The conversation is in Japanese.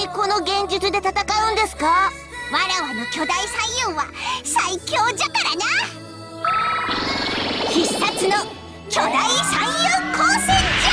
にこの現実で戦うんですか？わらわの巨大左右は最強じゃからな。必殺の巨大三遊光線じゃ。